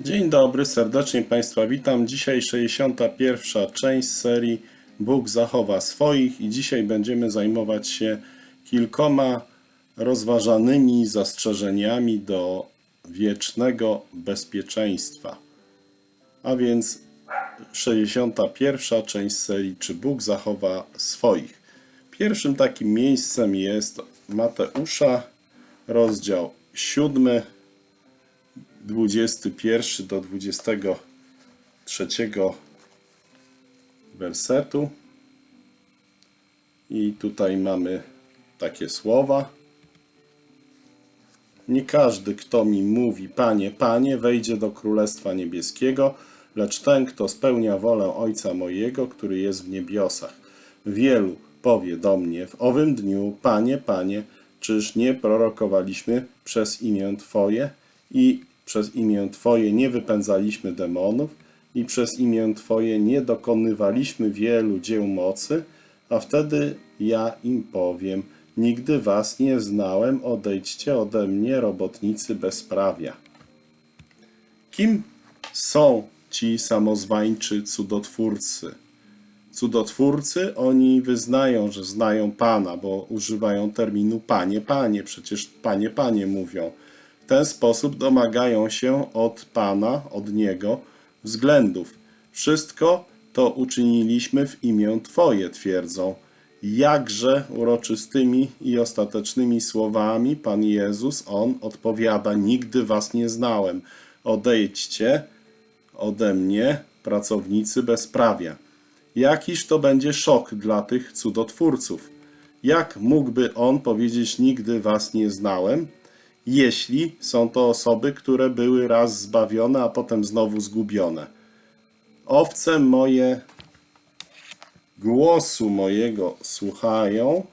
Dzień dobry, serdecznie Państwa witam. Dzisiaj 61. część serii Bóg zachowa swoich i dzisiaj będziemy zajmować się kilkoma rozważanymi zastrzeżeniami do wiecznego bezpieczeństwa. A więc 61. część serii Czy Bóg zachowa swoich. Pierwszym takim miejscem jest Mateusza, rozdział 7, 21 do 23 wersetu. I tutaj mamy takie słowa. Nie każdy, kto mi mówi, Panie, Panie, wejdzie do Królestwa Niebieskiego, lecz ten, kto spełnia wolę Ojca mojego, który jest w niebiosach. Wielu powie do mnie w owym dniu, Panie, Panie, czyż nie prorokowaliśmy przez imię Twoje i przez imię Twoje nie wypędzaliśmy demonów i przez imię Twoje nie dokonywaliśmy wielu dzieł mocy, a wtedy ja im powiem, nigdy was nie znałem, odejdźcie ode mnie, robotnicy bezprawia. Kim są ci samozwańczy cudotwórcy? Cudotwórcy, oni wyznają, że znają Pana, bo używają terminu Panie, Panie, przecież Panie, Panie mówią. Ten sposób domagają się od Pana, od Niego względów. Wszystko to uczyniliśmy w imię Twoje, twierdzą. Jakże uroczystymi i ostatecznymi słowami Pan Jezus, On odpowiada, nigdy was nie znałem. Odejdźcie ode mnie, pracownicy bezprawia. Jakiż to będzie szok dla tych cudotwórców. Jak mógłby On powiedzieć, nigdy was nie znałem, jeśli są to osoby, które były raz zbawione, a potem znowu zgubione. Owce moje głosu mojego słuchają.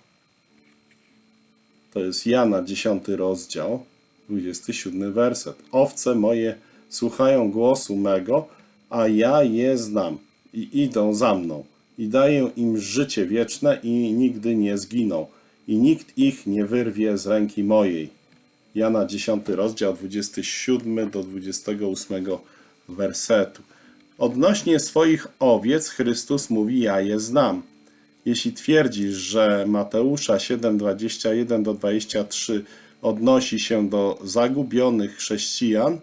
To jest Jana 10 rozdział, 27 werset. Owce moje słuchają głosu mego, a ja je znam i idą za mną. I daję im życie wieczne i nigdy nie zginą. I nikt ich nie wyrwie z ręki mojej. Jana 10 rozdział 27 do 28 wersetu. Odnośnie swoich owiec Chrystus mówi: Ja je znam. Jeśli twierdzisz, że Mateusza 7, 21 do 23 odnosi się do zagubionych chrześcijan,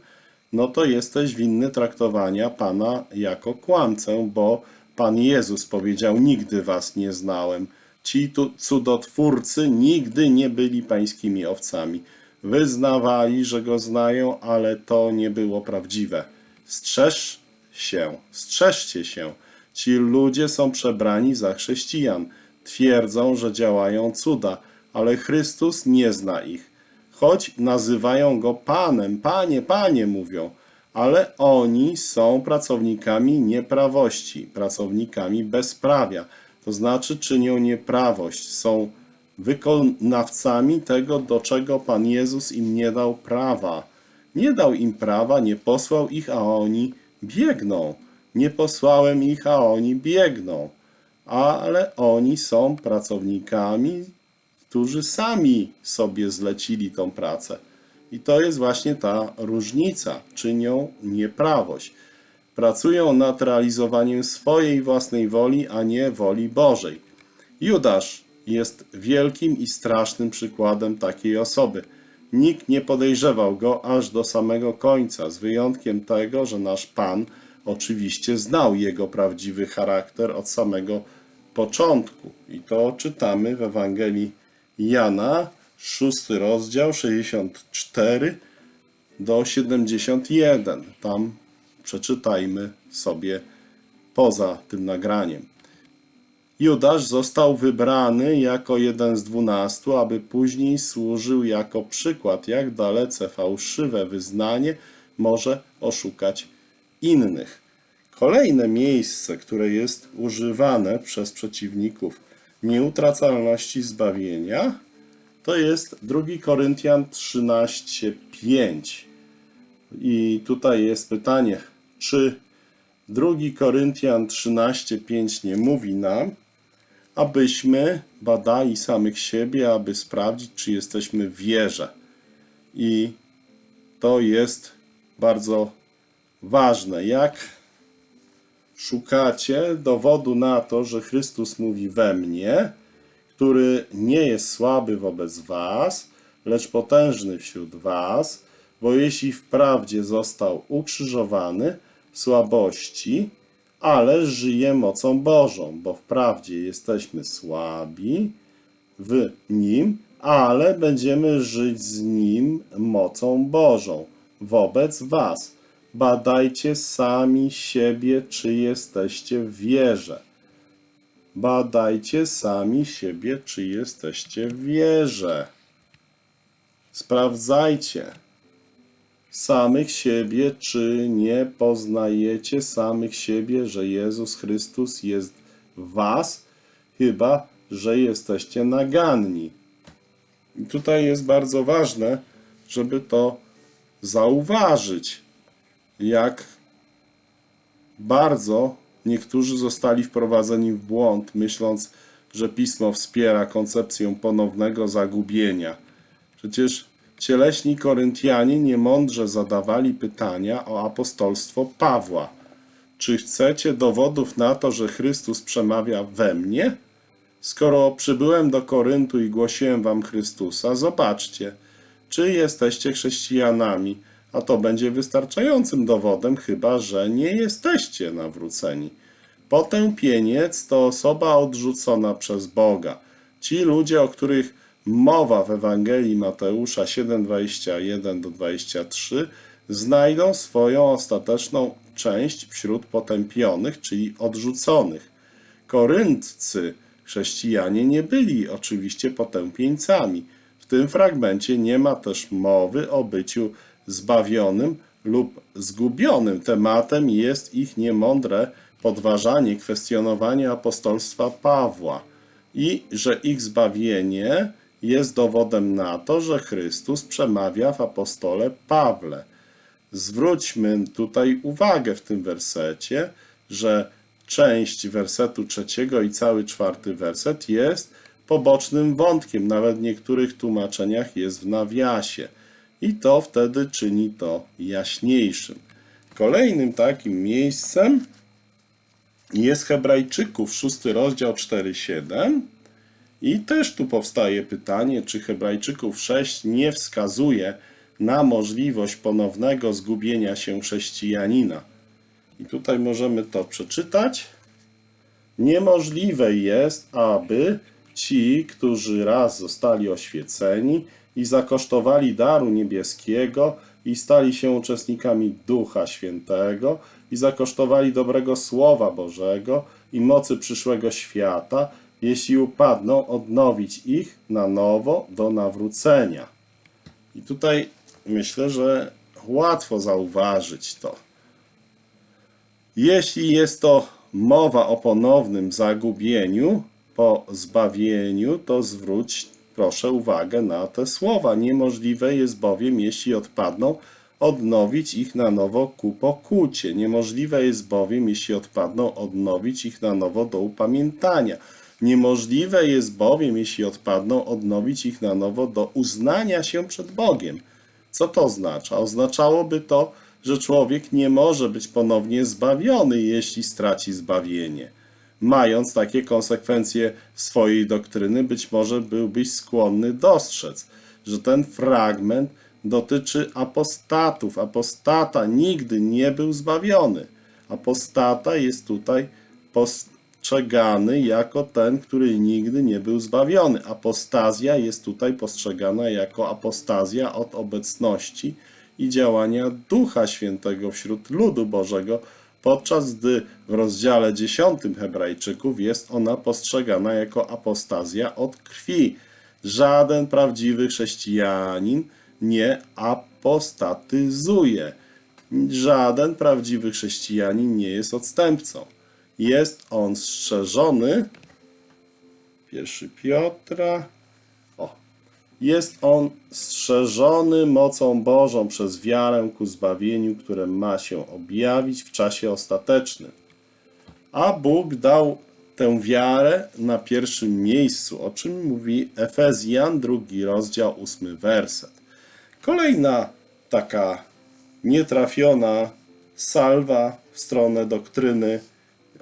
no to jesteś winny traktowania Pana jako kłamcę, bo Pan Jezus powiedział: Nigdy was nie znałem. Ci tu cudotwórcy nigdy nie byli pańskimi owcami. Wyznawali, że go znają, ale to nie było prawdziwe. Strzeż się, strzeżcie się. Ci ludzie są przebrani za chrześcijan. Twierdzą, że działają cuda, ale Chrystus nie zna ich. Choć nazywają go Panem, Panie, Panie mówią, ale oni są pracownikami nieprawości, pracownikami bezprawia. To znaczy czynią nieprawość, są wykonawcami tego, do czego Pan Jezus im nie dał prawa. Nie dał im prawa, nie posłał ich, a oni biegną. Nie posłałem ich, a oni biegną. Ale oni są pracownikami, którzy sami sobie zlecili tą pracę. I to jest właśnie ta różnica. Czynią nieprawość. Pracują nad realizowaniem swojej własnej woli, a nie woli Bożej. Judasz jest wielkim i strasznym przykładem takiej osoby. Nikt nie podejrzewał go aż do samego końca, z wyjątkiem tego, że nasz Pan oczywiście znał jego prawdziwy charakter od samego początku. I to czytamy w Ewangelii Jana, 6 rozdział, 64 do 71. Tam przeczytajmy sobie poza tym nagraniem. Judasz został wybrany jako jeden z dwunastu, aby później służył jako przykład, jak dalece fałszywe wyznanie może oszukać innych. Kolejne miejsce, które jest używane przez przeciwników nieutracalności zbawienia, to jest 2 Koryntian 13:5. I tutaj jest pytanie, czy 2 Koryntian 13:5 nie mówi nam, abyśmy badali samych siebie, aby sprawdzić, czy jesteśmy w wierze. I to jest bardzo ważne, jak szukacie dowodu na to, że Chrystus mówi we mnie, który nie jest słaby wobec was, lecz potężny wśród was, bo jeśli wprawdzie został ukrzyżowany w słabości, ale żyje mocą Bożą, bo wprawdzie jesteśmy słabi w Nim, ale będziemy żyć z Nim mocą Bożą wobec was. Badajcie sami siebie, czy jesteście w wierze. Badajcie sami siebie, czy jesteście w wierze. Sprawdzajcie samych siebie, czy nie poznajecie samych siebie, że Jezus Chrystus jest w was, chyba że jesteście naganni. I tutaj jest bardzo ważne, żeby to zauważyć, jak bardzo niektórzy zostali wprowadzeni w błąd, myśląc, że pismo wspiera koncepcję ponownego zagubienia. Przecież cieleśni Koryntianie niemądrze zadawali pytania o apostolstwo Pawła. Czy chcecie dowodów na to, że Chrystus przemawia we mnie? Skoro przybyłem do Koryntu i głosiłem wam Chrystusa, zobaczcie, czy jesteście chrześcijanami, a to będzie wystarczającym dowodem, chyba że nie jesteście nawróceni. Potępieniec to osoba odrzucona przez Boga. Ci ludzie, o których mowa w Ewangelii Mateusza 7:21 do 23, znajdą swoją ostateczną część wśród potępionych, czyli odrzuconych. Koryntcy, chrześcijanie, nie byli oczywiście potępieńcami. W tym fragmencie nie ma też mowy o byciu zbawionym lub zgubionym. Tematem jest ich niemądre podważanie, kwestionowanie apostolstwa Pawła i że ich zbawienie jest dowodem na to, że Chrystus przemawia w apostole Pawle. Zwróćmy tutaj uwagę w tym wersecie, że część wersetu trzeciego i cały czwarty werset jest pobocznym wątkiem, nawet w niektórych tłumaczeniach jest w nawiasie i to wtedy czyni to jaśniejszym. Kolejnym takim miejscem jest Hebrajczyków, szósty rozdział 4-7 i też tu powstaje pytanie, czy Hebrajczyków 6 nie wskazuje na możliwość ponownego zgubienia się chrześcijanina. I tutaj możemy to przeczytać. Niemożliwe jest, aby ci, którzy raz zostali oświeceni i zakosztowali daru niebieskiego i stali się uczestnikami Ducha Świętego i zakosztowali dobrego Słowa Bożego i mocy przyszłego świata, jeśli upadną, odnowić ich na nowo do nawrócenia. I tutaj myślę, że łatwo zauważyć to. Jeśli jest to mowa o ponownym zagubieniu po zbawieniu, to zwróć proszę uwagę na te słowa. Niemożliwe jest bowiem, jeśli odpadną, odnowić ich na nowo ku pokucie. Niemożliwe jest bowiem, jeśli odpadną, odnowić ich na nowo do upamiętania. Niemożliwe jest bowiem, jeśli odpadną, odnowić ich na nowo do uznania się przed Bogiem. Co to oznacza? Oznaczałoby to, że człowiek nie może być ponownie zbawiony, jeśli straci zbawienie. Mając takie konsekwencje swojej doktryny, być może byłbyś skłonny dostrzec, że ten fragment dotyczy apostatów. Apostata nigdy nie był zbawiony. Apostata jest tutaj postrzegany jako ten, który nigdy nie był zbawiony. Apostazja jest tutaj postrzegana jako apostazja od obecności i działania Ducha Świętego wśród ludu Bożego, podczas gdy w rozdziale 10 Hebrajczyków jest ona postrzegana jako apostazja od krwi. Żaden prawdziwy chrześcijanin nie apostatyzuje. Żaden prawdziwy chrześcijanin nie jest odstępcą. Jest on strzeżony. Pierwszy Piotra. O. Jest on strzeżony mocą Bożą przez wiarę ku zbawieniu, które ma się objawić w czasie ostatecznym. A Bóg dał tę wiarę na pierwszym miejscu, o czym mówi Efezjan, drugi rozdział, ósmy werset. Kolejna taka nietrafiona salwa w stronę doktryny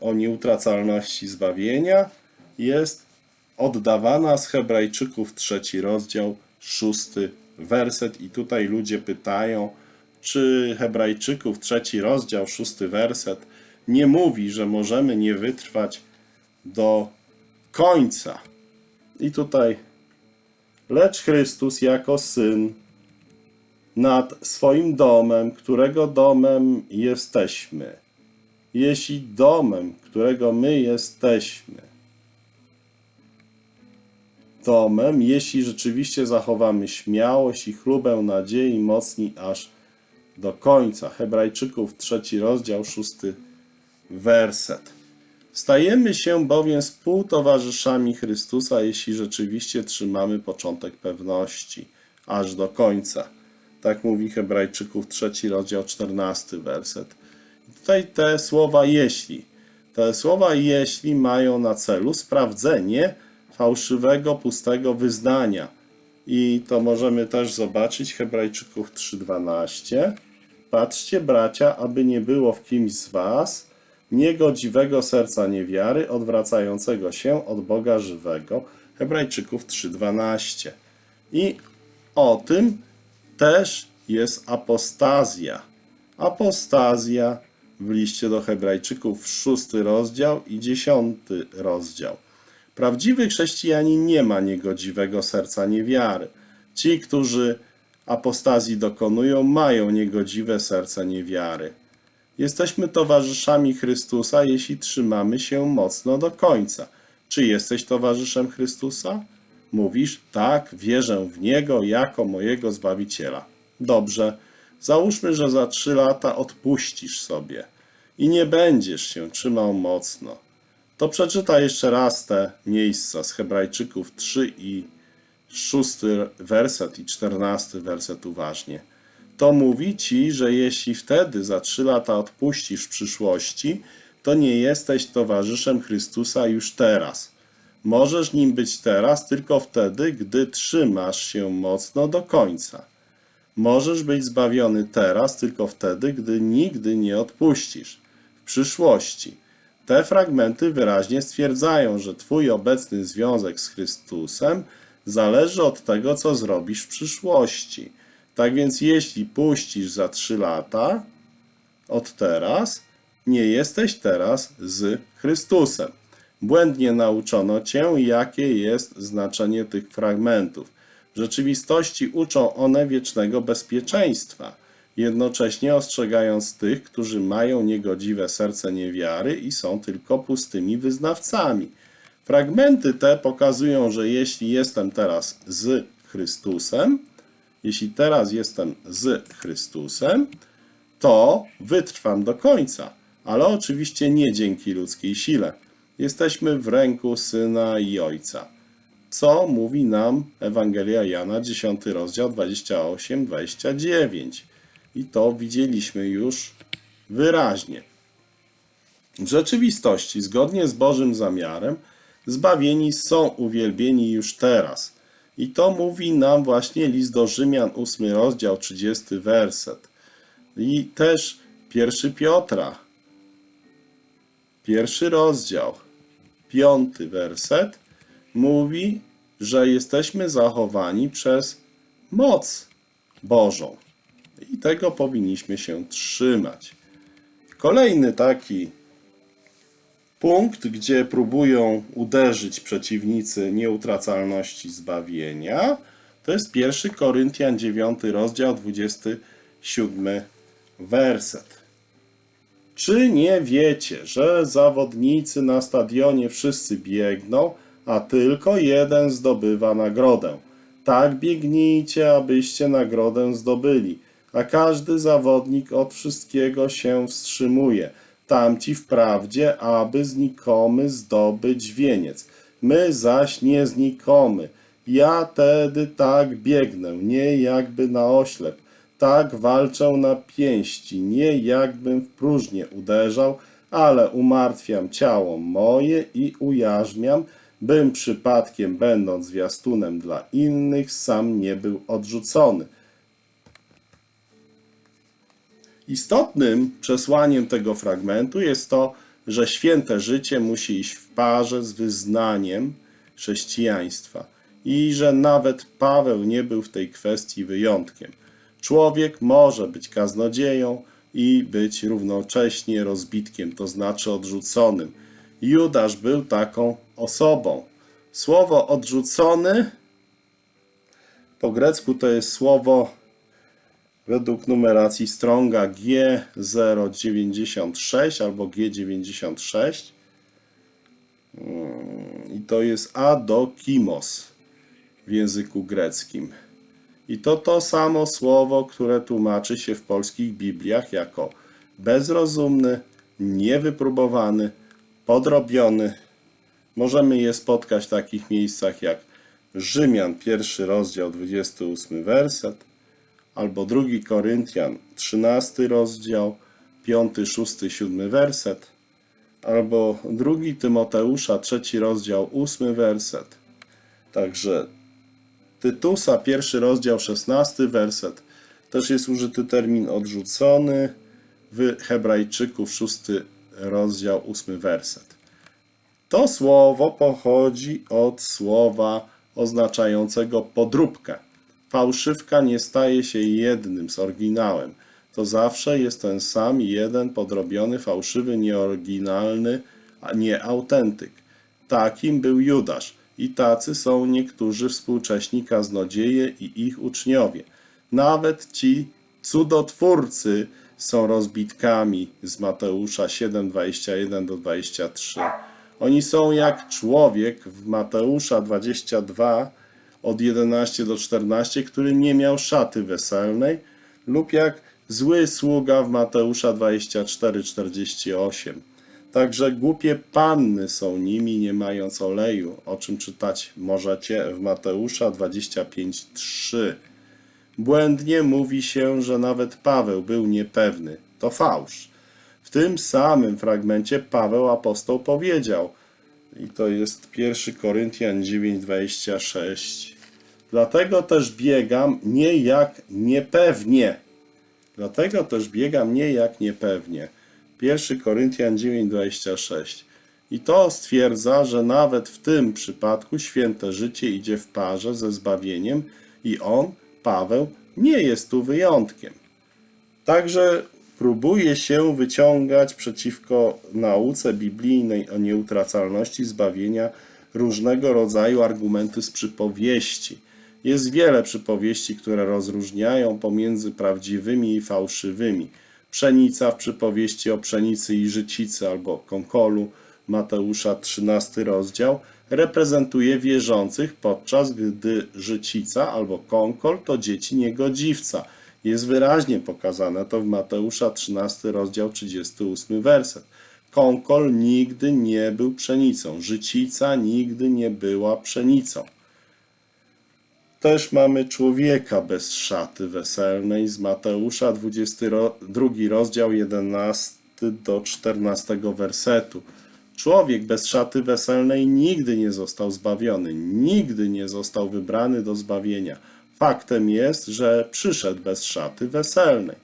o nieutracalności zbawienia jest oddawana z Hebrajczyków trzeci rozdział, szósty werset. I tutaj ludzie pytają, czy Hebrajczyków trzeci rozdział, szósty werset nie mówi, że możemy nie wytrwać do końca. I tutaj, lecz Chrystus jako syn nad swoim domem, którego domem jesteśmy. Jeśli domem, którego my jesteśmy, domem, jeśli rzeczywiście zachowamy śmiałość i chlubę nadziei mocni aż do końca. Hebrajczyków, trzeci rozdział, szósty werset. Stajemy się bowiem współtowarzyszami Chrystusa, jeśli rzeczywiście trzymamy początek pewności aż do końca. Tak mówi Hebrajczyków, trzeci rozdział, czternasty werset. Tutaj te słowa jeśli. Te słowa jeśli mają na celu sprawdzenie fałszywego, pustego wyznania. I to możemy też zobaczyć Hebrajczyków 3:12. Patrzcie, bracia, aby nie było w kimś z was niegodziwego serca niewiary, odwracającego się od Boga żywego. Hebrajczyków 3:12. I o tym też jest apostazja. Apostazja w liście do Hebrajczyków, szósty rozdział i dziesiąty rozdział. Prawdziwy chrześcijanin nie ma niegodziwego serca niewiary. Ci, którzy apostazji dokonują, mają niegodziwe serce niewiary. Jesteśmy towarzyszami Chrystusa, jeśli trzymamy się mocno do końca. Czy jesteś towarzyszem Chrystusa? Mówisz, tak, wierzę w Niego jako mojego Zbawiciela. Dobrze, załóżmy, że za trzy lata odpuścisz sobie i nie będziesz się trzymał mocno. To przeczytaj jeszcze raz te miejsca z Hebrajczyków 3 i 6 werset i 14 werset uważnie. To mówi ci, że jeśli wtedy za trzy lata odpuścisz w przyszłości, to nie jesteś towarzyszem Chrystusa już teraz. Możesz nim być teraz tylko wtedy, gdy trzymasz się mocno do końca. Możesz być zbawiony teraz tylko wtedy, gdy nigdy nie odpuścisz. Przyszłości. Te fragmenty wyraźnie stwierdzają, że Twój obecny związek z Chrystusem zależy od tego, co zrobisz w przyszłości. Tak więc, jeśli puścisz za trzy lata od teraz, nie jesteś teraz z Chrystusem. Błędnie nauczono cię, jakie jest znaczenie tych fragmentów. W rzeczywistości uczą one wiecznego bezpieczeństwa, jednocześnie ostrzegając tych, którzy mają niegodziwe serce niewiary i są tylko pustymi wyznawcami. Fragmenty te pokazują, że jeśli jestem teraz z Chrystusem, jeśli teraz jestem z Chrystusem, to wytrwam do końca, ale oczywiście nie dzięki ludzkiej sile. Jesteśmy w ręku Syna i Ojca. Co mówi nam Ewangelia Jana, 10 rozdział 28-29. I to widzieliśmy już wyraźnie. W rzeczywistości, zgodnie z Bożym zamiarem, zbawieni są uwielbieni już teraz. I to mówi nam właśnie list do Rzymian, 8 rozdział, 30 werset. I też 1 Piotra, pierwszy rozdział, piąty werset, mówi, że jesteśmy zachowani przez moc Bożą. I tego powinniśmy się trzymać. Kolejny taki punkt, gdzie próbują uderzyć przeciwnicy nieutracalności zbawienia, to jest 1 Koryntian 9 rozdział 27 werset. Czy nie wiecie, że zawodnicy na stadionie wszyscy biegną, a tylko jeden zdobywa nagrodę? Tak biegnijcie, abyście nagrodę zdobyli, a każdy zawodnik od wszystkiego się wstrzymuje. Tamci wprawdzie, aby znikomy zdobyć wieniec. My zaś nie znikomy. Ja tedy tak biegnę, nie jakby na oślep. Tak walczę na pięści, nie jakbym w próżnię uderzał, ale umartwiam ciało moje i ujarzmiam, bym przypadkiem, będąc zwiastunem dla innych, sam nie był odrzucony. Istotnym przesłaniem tego fragmentu jest to, że święte życie musi iść w parze z wyznaniem chrześcijaństwa i że nawet Paweł nie był w tej kwestii wyjątkiem. Człowiek może być kaznodzieją i być równocześnie rozbitkiem, to znaczy odrzuconym. Judasz był taką osobą. Słowo odrzucony po grecku to jest słowo według numeracji Stronga G096 albo G96 Mm, i to jest adokimos w języku greckim. I to to samo słowo, które tłumaczy się w polskich Bibliach jako bezrozumny, niewypróbowany, podrobiony. Możemy je spotkać w takich miejscach jak Rzymian, pierwszy rozdział, 28 werset, albo drugi Koryntian, 13 rozdział, 5, 6, 7 werset, albo drugi Tymoteusza, trzeci rozdział, 8 werset. Także Tytusa, pierwszy rozdział, 16 werset. Też jest użyty termin odrzucony w Hebrajczyków, 6 rozdział, 8 werset. To słowo pochodzi od słowa oznaczającego podróbkę. Fałszywka nie staje się jednym z oryginałem. To zawsze jest ten sam jeden podrobiony, fałszywy, nieoryginalny, a nie autentyk. Takim był Judasz i tacy są niektórzy współcześni kaznodzieje i ich uczniowie. Nawet ci cudotwórcy są rozbitkami z Mateusza 7, 21 do 23. Oni są jak człowiek w Mateusza 22 od 11 do 14, który nie miał szaty weselnej, lub jak zły sługa w Mateusza 24, 48. Także głupie panny są nimi, nie mając oleju, o czym czytać możecie w Mateusza 25, 3. Błędnie mówi się, że nawet Paweł był niepewny. To fałsz. W tym samym fragmencie Paweł apostoł powiedział, i to jest 1 Koryntian 9:26. Dlatego też biegam nie jak niepewnie. Dlatego też biegam nie jak niepewnie. 1 Koryntian 9:26. I to stwierdza, że nawet w tym przypadku święte życie idzie w parze ze zbawieniem i on, Paweł, nie jest tu wyjątkiem. Także próbuje się wyciągać przeciwko nauce biblijnej o nieutracalności zbawienia różnego rodzaju argumenty z przypowieści. Jest wiele przypowieści, które rozróżniają pomiędzy prawdziwymi i fałszywymi. Pszenica w przypowieści o pszenicy i życicy albo konkolu Mateusza 13 rozdział reprezentuje wierzących, podczas gdy życica albo konkol to dzieci niegodziwca. Jest wyraźnie pokazane to w Mateusza 13 rozdział 38 werset. Konkol nigdy nie był pszenicą, życica nigdy nie była pszenicą. Też mamy człowieka bez szaty weselnej z Mateusza 22 rozdział 11 do 14 wersetu. Człowiek bez szaty weselnej nigdy nie został zbawiony, nigdy nie został wybrany do zbawienia. Faktem jest, że przyszedł bez szaty weselnej.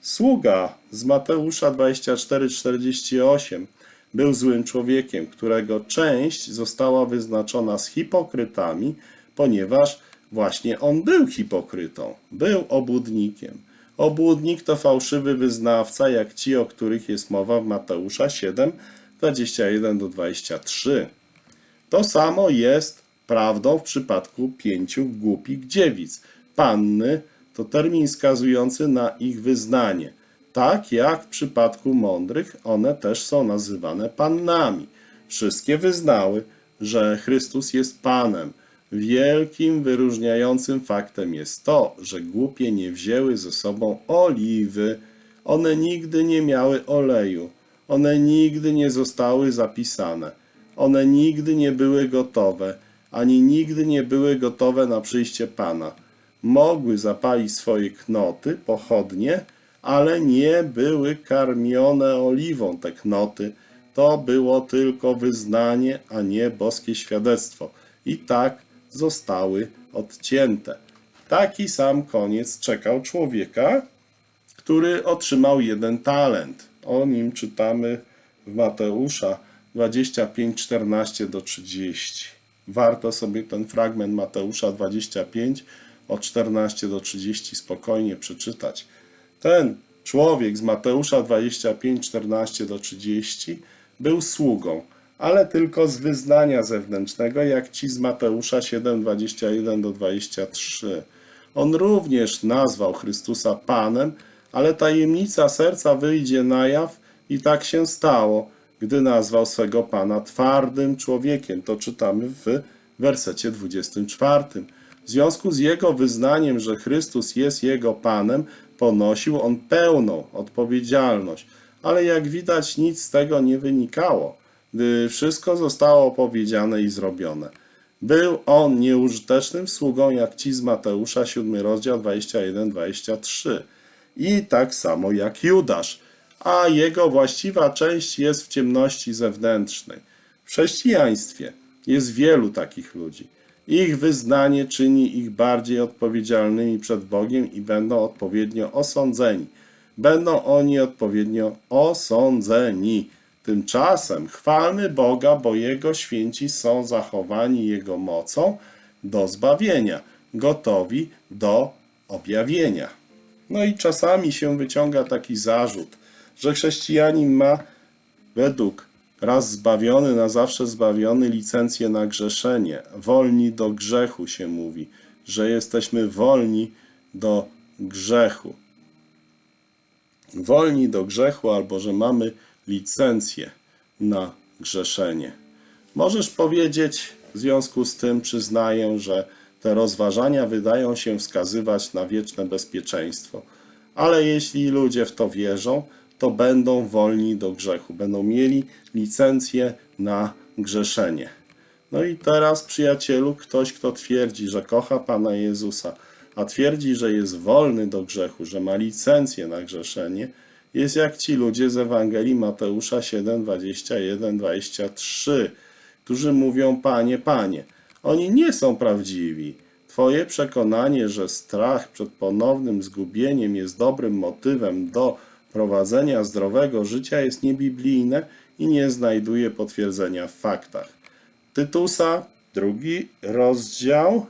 Sługa z Mateusza 24:48 był złym człowiekiem, którego część została wyznaczona z hipokrytami, ponieważ właśnie on był hipokrytą, był obłudnikiem. Obłudnik to fałszywy wyznawca, jak ci, o których jest mowa w Mateusza 7, 21 do 23. To samo jest prawdą w przypadku pięciu głupich dziewic. Panny to termin wskazujący na ich wyznanie. Tak jak w przypadku mądrych, one też są nazywane pannami. Wszystkie wyznały, że Chrystus jest Panem. Wielkim wyróżniającym faktem jest to, że głupie nie wzięły ze sobą oliwy. One nigdy nie miały oleju. One nigdy nie zostały zapisane. One nigdy nie były gotowe, ani nigdy nie były gotowe na przyjście Pana. Mogły zapalić swoje knoty, pochodnie, ale nie były karmione oliwą te knoty. To było tylko wyznanie, a nie boskie świadectwo. I tak zostały odcięte. Taki sam koniec czekał człowieka, który otrzymał jeden talent. O nim czytamy w Mateusza 25, 14 do 30. Warto sobie ten fragment Mateusza 25 od 14 do 30 spokojnie przeczytać. Ten człowiek z Mateusza 25, 14 do 30 był sługą, ale tylko z wyznania zewnętrznego, jak ci z Mateusza 7, 21 do 23. On również nazwał Chrystusa Panem, ale tajemnica serca wyjdzie na jaw i tak się stało, gdy nazwał swego Pana twardym człowiekiem. To czytamy w wersecie 24. W związku z jego wyznaniem, że Chrystus jest jego Panem, ponosił on pełną odpowiedzialność. Ale jak widać, nic z tego nie wynikało, gdy wszystko zostało powiedziane i zrobione. Był on nieużytecznym sługą, jak ci z Mateusza, 7 rozdział 21-23. I tak samo jak Judasz, a jego właściwa część jest w ciemności zewnętrznej. W chrześcijaństwie jest wielu takich ludzi. Ich wyznanie czyni ich bardziej odpowiedzialnymi przed Bogiem i będą odpowiednio osądzeni. Będą oni odpowiednio osądzeni. Tymczasem chwalmy Boga, bo Jego święci są zachowani Jego mocą do zbawienia, gotowi do objawienia. No i czasami się wyciąga taki zarzut, że chrześcijanin ma według raz zbawiony, na zawsze zbawiony licencję na grzeszenie. Wolni do grzechu się mówi, że jesteśmy wolni do grzechu. Wolni do grzechu albo że mamy licencję na grzeszenie. Możesz powiedzieć, w związku z tym przyznaję, że te rozważania wydają się wskazywać na wieczne bezpieczeństwo. Ale jeśli ludzie w to wierzą, to będą wolni do grzechu, będą mieli licencję na grzeszenie. No i teraz, przyjacielu, ktoś, kto twierdzi, że kocha Pana Jezusa, a twierdzi, że jest wolny do grzechu, że ma licencję na grzeszenie, jest jak ci ludzie z Ewangelii Mateusza 7, 21, 23, którzy mówią, Panie, Panie. Oni nie są prawdziwi. Twoje przekonanie, że strach przed ponownym zgubieniem jest dobrym motywem do prowadzenia zdrowego życia jest niebiblijne i nie znajduje potwierdzenia w faktach. Tytusa, drugi rozdział,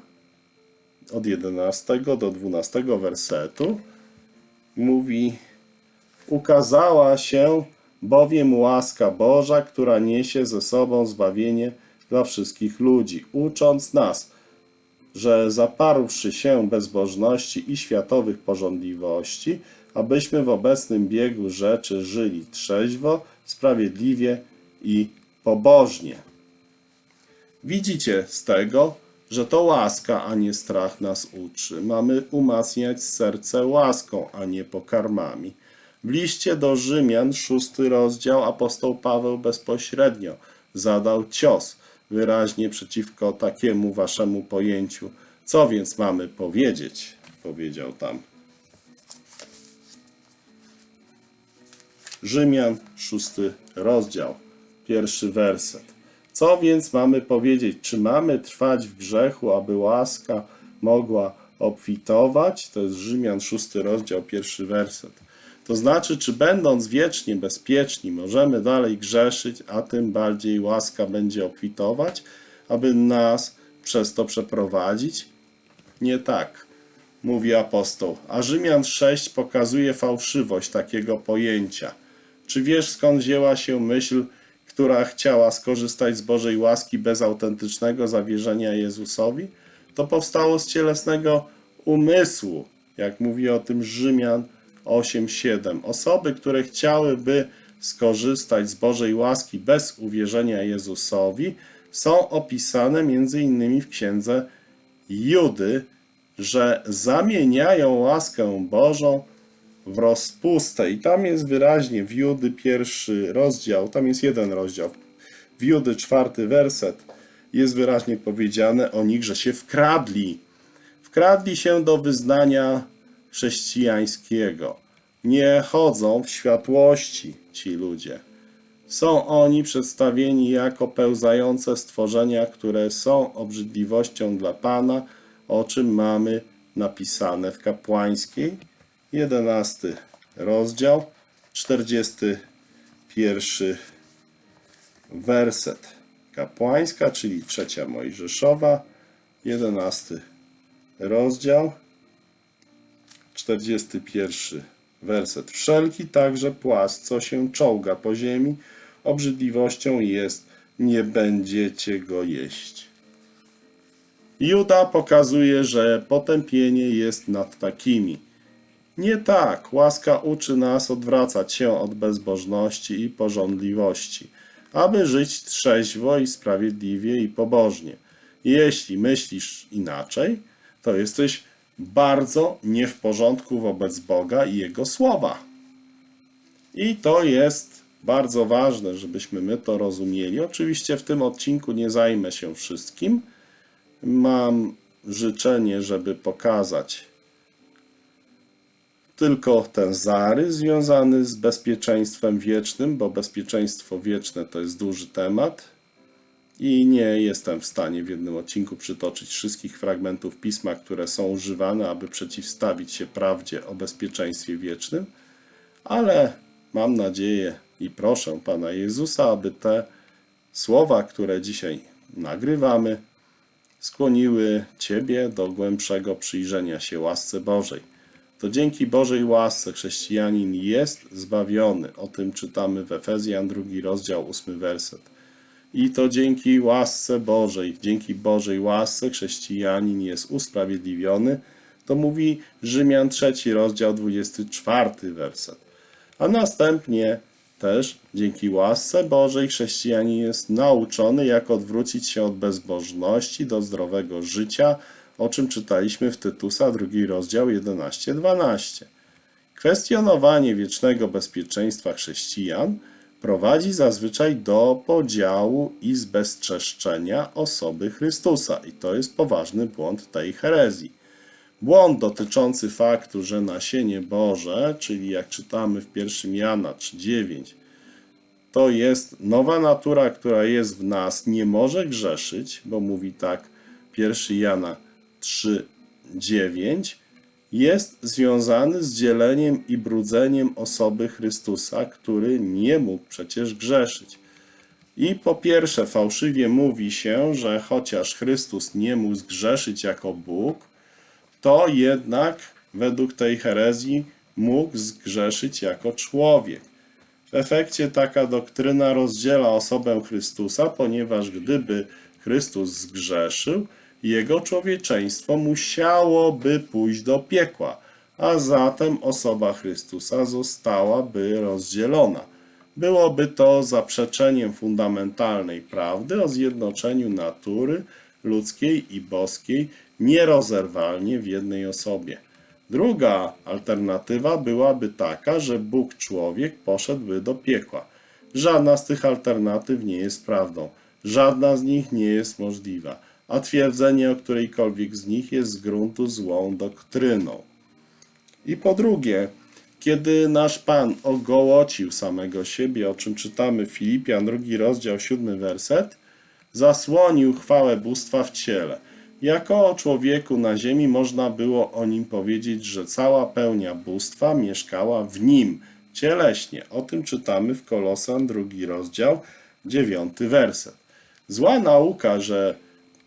od 11 do 12 wersetu, mówi: Ukazała się bowiem łaska Boża, która niesie ze sobą zbawienie dla wszystkich ludzi, ucząc nas, że zaparłszy się bezbożności i światowych porządliwości, abyśmy w obecnym biegu rzeczy żyli trzeźwo, sprawiedliwie i pobożnie. Widzicie z tego, że to łaska, a nie strach nas uczy. Mamy umacniać serce łaską, a nie pokarmami. W liście do Rzymian, szósty rozdział, apostoł Paweł bezpośrednio zadał cios wyraźnie przeciwko takiemu waszemu pojęciu. Co więc mamy powiedzieć? Powiedział tam. Rzymian, szósty rozdział, pierwszy werset. Co więc mamy powiedzieć? Czy mamy trwać w grzechu, aby łaska mogła obfitować? To jest Rzymian, szósty rozdział, pierwszy werset. To znaczy, czy będąc wiecznie bezpieczni, możemy dalej grzeszyć, a tym bardziej łaska będzie obfitować, aby nas przez to przeprowadzić? Nie tak, mówi apostoł. A Rzymian 6 pokazuje fałszywość takiego pojęcia. Czy wiesz skąd wzięła się myśl, która chciała skorzystać z Bożej łaski bez autentycznego zawierzenia Jezusowi? To powstało z cielesnego umysłu, jak mówi o tym Rzymian 8:7. Osoby, które chciałyby skorzystać z Bożej łaski bez uwierzenia Jezusowi, są opisane innymi w księdze Judy, że zamieniają łaskę Bożą w rozpustę. I tam jest wyraźnie w Judy pierwszy rozdział, tam jest jeden rozdział. W Judy czwarty werset jest wyraźnie powiedziane o nich, że się wkradli. Wkradli się do wyznania chrześcijańskiego. Nie chodzą w światłości ci ludzie. Są oni przedstawieni jako pełzające stworzenia, które są obrzydliwością dla Pana, o czym mamy napisane w kapłańskiej, jedenasty rozdział, 41 werset. Kapłańska, czyli trzecia Mojżeszowa, 11 rozdział, 41 werset. Wszelki także płas, co się czołga po ziemi, obrzydliwością jest, nie będziecie go jeść. Juda pokazuje, że potępienie jest nad takimi. Nie tak, łaska uczy nas odwracać się od bezbożności i porządliwości, aby żyć trzeźwo i sprawiedliwie i pobożnie. Jeśli myślisz inaczej, to jesteś bardzo nie w porządku wobec Boga i Jego słowa. I to jest bardzo ważne, żebyśmy my to rozumieli. Oczywiście w tym odcinku nie zajmę się wszystkim. Mam życzenie, żeby pokazać tylko ten zarys związany z bezpieczeństwem wiecznym, bo bezpieczeństwo wieczne to jest duży temat i nie jestem w stanie w jednym odcinku przytoczyć wszystkich fragmentów pisma, które są używane, aby przeciwstawić się prawdzie o bezpieczeństwie wiecznym, ale mam nadzieję i proszę Pana Jezusa, aby te słowa, które dzisiaj nagrywamy, skłoniły Ciebie do głębszego przyjrzenia się łasce Bożej. To dzięki Bożej łasce chrześcijanin jest zbawiony. O tym czytamy w Efezjan, drugi rozdział, ósmy werset. I to dzięki łasce Bożej, dzięki Bożej łasce chrześcijanin jest usprawiedliwiony. To mówi Rzymian, trzeci rozdział, 24 werset. A następnie też dzięki łasce Bożej chrześcijanin jest nauczony, jak odwrócić się od bezbożności do zdrowego życia, o czym czytaliśmy w Tytusa, drugi rozdział 11-12. Kwestionowanie wiecznego bezpieczeństwa chrześcijan prowadzi zazwyczaj do podziału i zbezczeszczenia osoby Chrystusa. I to jest poważny błąd tej herezji. Błąd dotyczący faktu, że nasienie Boże, czyli jak czytamy w 1 Jana 3,9, to jest nowa natura, która jest w nas, nie może grzeszyć, bo mówi tak 1 Jana 3,9, jest związany z dzieleniem i brudzeniem osoby Chrystusa, który nie mógł przecież grzeszyć. I po pierwsze, fałszywie mówi się, że chociaż Chrystus nie mógł zgrzeszyć jako Bóg, to jednak według tej herezji mógł zgrzeszyć jako człowiek. W efekcie taka doktryna rozdziela osobę Chrystusa, ponieważ gdyby Chrystus zgrzeszył, jego człowieczeństwo musiałoby pójść do piekła, a zatem osoba Chrystusa zostałaby rozdzielona. Byłoby to zaprzeczeniem fundamentalnej prawdy o zjednoczeniu natury ludzkiej i boskiej nierozerwalnie w jednej osobie. Druga alternatywa byłaby taka, że Bóg człowiek poszedłby do piekła. Żadna z tych alternatyw nie jest prawdą. Żadna z nich nie jest możliwa, a twierdzenie o którejkolwiek z nich jest z gruntu złą doktryną. I po drugie, kiedy nasz Pan ogołocił samego siebie, o czym czytamy w Filipian, drugi rozdział, siódmy werset, zasłonił chwałę bóstwa w ciele. Jako o człowieku na ziemi można było o nim powiedzieć, że cała pełnia bóstwa mieszkała w nim, cieleśnie. O tym czytamy w Kolosan, drugi rozdział, dziewiąty werset. Zła nauka, że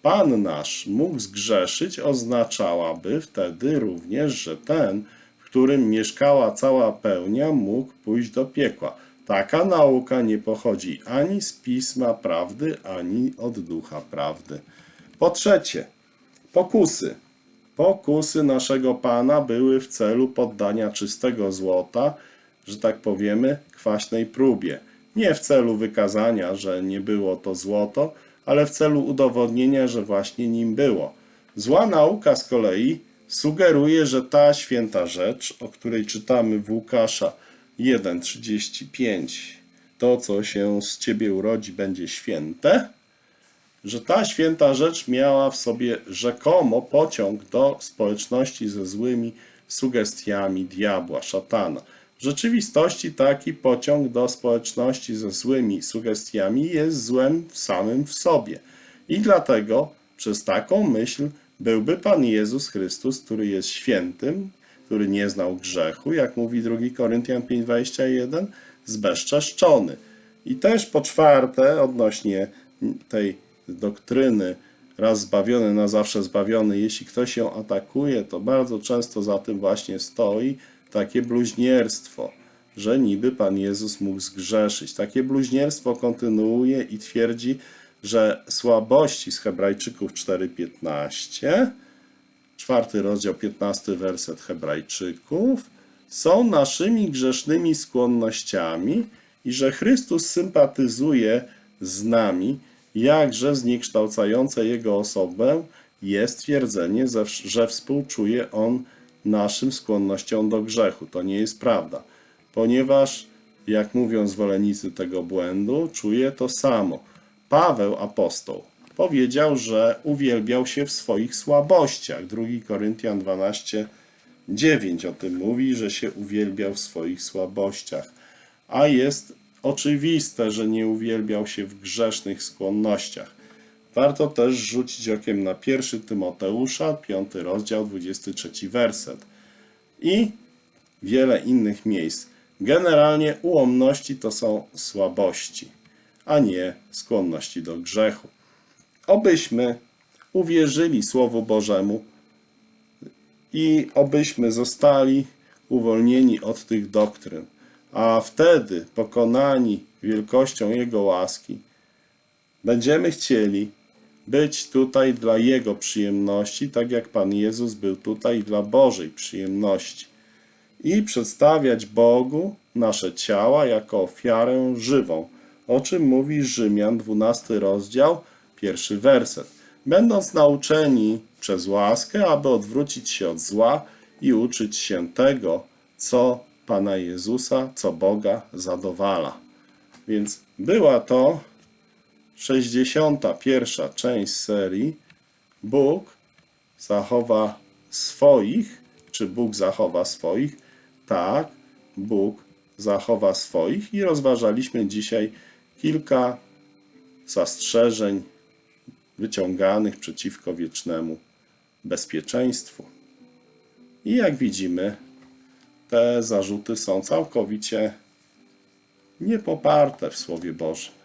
Pan nasz mógł zgrzeszyć, oznaczałaby wtedy również, że ten, w którym mieszkała cała pełnia, mógł pójść do piekła. Taka nauka nie pochodzi ani z pisma prawdy, ani od ducha prawdy. Po trzecie, pokusy. Pokusy naszego Pana były w celu poddania czystego złota, że tak powiemy, kwaśnej próbie. Nie w celu wykazania, że nie było to złoto, ale w celu udowodnienia, że właśnie nim było. Zła nauka z kolei sugeruje, że ta święta rzecz, o której czytamy w Łukasza 1,35, to co się z ciebie urodzi będzie święte, że ta święta rzecz miała w sobie rzekomo pociąg do społeczności ze złymi sugestiami diabła, szatana. W rzeczywistości taki pociąg do społeczności ze złymi sugestiami jest złem samym w sobie. I dlatego przez taką myśl byłby Pan Jezus Chrystus, który jest świętym, który nie znał grzechu, jak mówi 2 Koryntian 5:21, zbezczeszczony. I też po czwarte, odnośnie tej doktryny raz zbawiony, na zawsze zbawiony, jeśli ktoś ją atakuje, to bardzo często za tym właśnie stoi takie bluźnierstwo, że niby Pan Jezus mógł zgrzeszyć. Takie bluźnierstwo kontynuuje i twierdzi, że słabości z Hebrajczyków 4:15 czwarty rozdział, 15 werset Hebrajczyków, są naszymi grzesznymi skłonnościami i że Chrystus sympatyzuje z nami, jakże zniekształcające Jego osobę jest twierdzenie, że- współczuje On naszym skłonnościom do grzechu. To nie jest prawda, ponieważ, jak mówią zwolennicy tego błędu, czuje to samo. Paweł, apostoł, powiedział, że uwielbiał się w swoich słabościach. 2 Koryntian 12, 9 o tym mówi, że się uwielbiał w swoich słabościach. A jest oczywiste, że nie uwielbiał się w grzesznych skłonnościach. Warto też rzucić okiem na 1 Tymoteusza, 5 rozdział, 23 werset. I wiele innych miejsc. Generalnie ułomności to są słabości, a nie skłonności do grzechu. Obyśmy uwierzyli Słowu Bożemu i obyśmy zostali uwolnieni od tych doktryn, a wtedy pokonani wielkością Jego łaski, będziemy chcieli być tutaj dla Jego przyjemności, tak jak Pan Jezus był tutaj dla Bożej przyjemności i przedstawiać Bogu nasze ciała jako ofiarę żywą, o czym mówi Rzymian 12 rozdział, pierwszy werset. Będąc nauczeni przez łaskę, aby odwrócić się od zła i uczyć się tego, co Pana Jezusa, co Boga zadowala. Więc była to 61. część serii Bóg zachowa swoich, czy Bóg zachowa swoich? Tak, Bóg zachowa swoich i rozważaliśmy dzisiaj kilka zastrzeżeń wyciąganych przeciwko wiecznemu bezpieczeństwu. I jak widzimy, te zarzuty są całkowicie niepoparte w Słowie Bożym.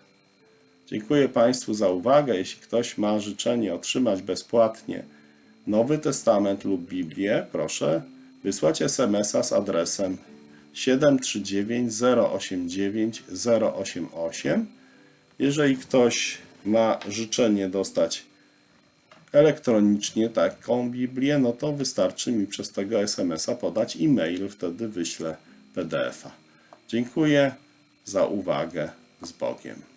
Dziękuję Państwu za uwagę. Jeśli ktoś ma życzenie otrzymać bezpłatnie Nowy Testament lub Biblię, proszę wysłać SMS-a z adresem 739 089 088. Jeżeli ktoś ma życzenie dostać elektronicznie taką Biblię, no to wystarczy mi przez tego SMS-a podać e-mail, wtedy wyślę PDF-a. Dziękuję za uwagę. Z Bogiem.